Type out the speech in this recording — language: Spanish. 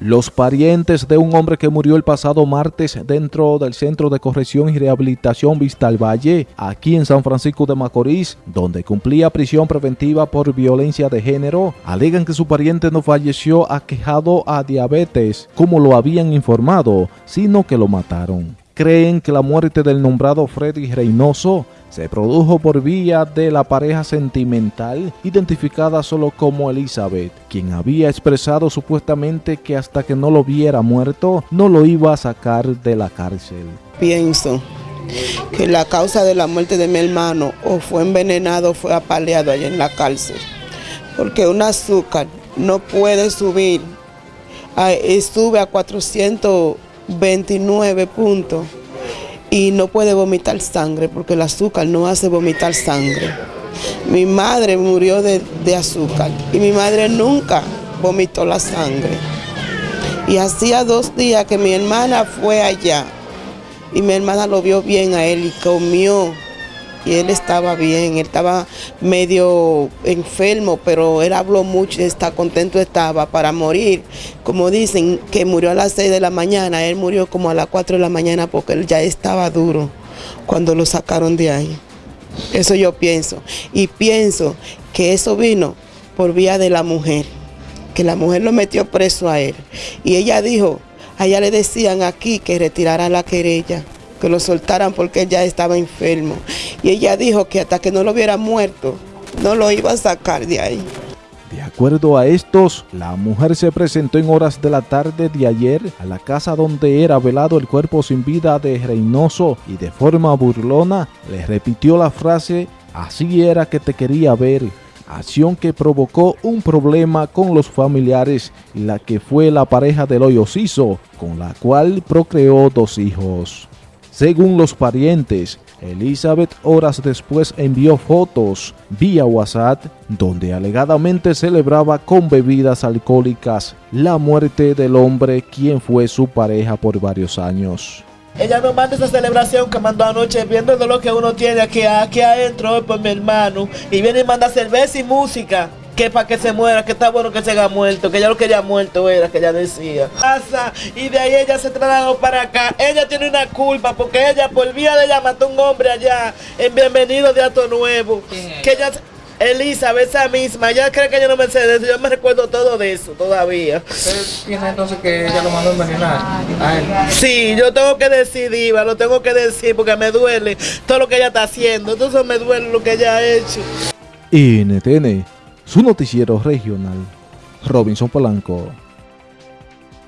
Los parientes de un hombre que murió el pasado martes dentro del Centro de Corrección y Rehabilitación Vista al Valle, aquí en San Francisco de Macorís, donde cumplía prisión preventiva por violencia de género, alegan que su pariente no falleció aquejado a diabetes, como lo habían informado, sino que lo mataron. Creen que la muerte del nombrado Freddy Reynoso se produjo por vía de la pareja sentimental identificada solo como Elizabeth, quien había expresado supuestamente que hasta que no lo viera muerto no lo iba a sacar de la cárcel. Pienso que la causa de la muerte de mi hermano o fue envenenado o fue apaleado allá en la cárcel, porque un azúcar no puede subir, sube a 429 puntos y no puede vomitar sangre porque el azúcar no hace vomitar sangre. Mi madre murió de, azúcar y mi madre nunca vomitó la sangre. Y hacía dos días que mi hermana fue allá y mi hermana lo vio bien a él y comió y él estaba bien, él estaba medio enfermo, pero él habló mucho, está contento estaba para morir. Como dicen que murió a las 6 de la mañana, él murió como a las 4 de la mañana porque él ya estaba duro cuando lo sacaron de ahí. Eso yo pienso. Y pienso que eso vino por vía de la mujer, que la mujer lo metió preso a él. Y ella dijo, allá le decían aquí que retirara la querella que lo soltaran porque él ya estaba enfermo. Y ella dijo que hasta que no lo hubiera muerto, no lo iba a sacar de ahí. De acuerdo a estos, la mujer se presentó en horas de la tarde de ayer a la casa donde era velado el cuerpo sin vida de Reynoso y de forma burlona le repitió la frase, así era que te quería ver, acción que provocó un problema con los familiares y la que fue la pareja del hoyo con la cual procreó dos hijos. Según los parientes, Elizabeth horas después envió fotos vía WhatsApp donde alegadamente celebraba con bebidas alcohólicas la muerte del hombre quien fue su pareja por varios años. Ella no manda esa celebración que mandó anoche viendo lo que uno tiene aquí, aquí adentro por mi hermano y viene y manda cerveza y música que para que se muera, que está bueno que se haya muerto, que ya lo que ella muerto era, que ella decía. Y de ahí ella se trasladó para acá. Ella tiene una culpa porque ella por vía de ella mató a un hombre allá en Bienvenido de Ato Nuevo. Que ella... Elizabeth, esa misma, ella cree que yo no me sé de eso, yo me recuerdo todo de eso todavía. ¿Usted tiene entonces que ella lo mandó a envenenar a él? Sí, yo tengo que decir, Diva, lo tengo que decir porque me duele todo lo que ella está haciendo, entonces me duele lo que ella ha hecho. NTN su noticiero regional, Robinson Polanco.